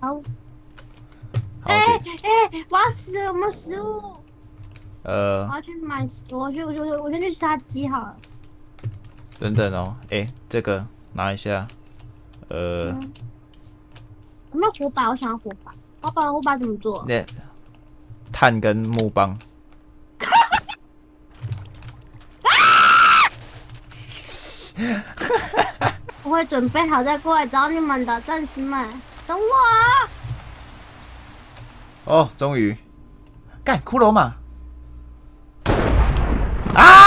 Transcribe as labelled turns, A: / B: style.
A: 好，
B: 好，
A: 哎
B: 对，
A: 哎，我要死了，我们食物？呃我
B: 呃，
A: 要去买，我去，我去，我先去杀鸡好了。
B: 等等哦，哎，这个拿一下，呃，
A: 嗯，有没有火把？我想要火把。火把，火把怎么做？
B: 那炭跟木棒，
A: 我会准备好再过来找你们的，战士们，等我。
B: 哦，终于，干骷髅嘛，啊！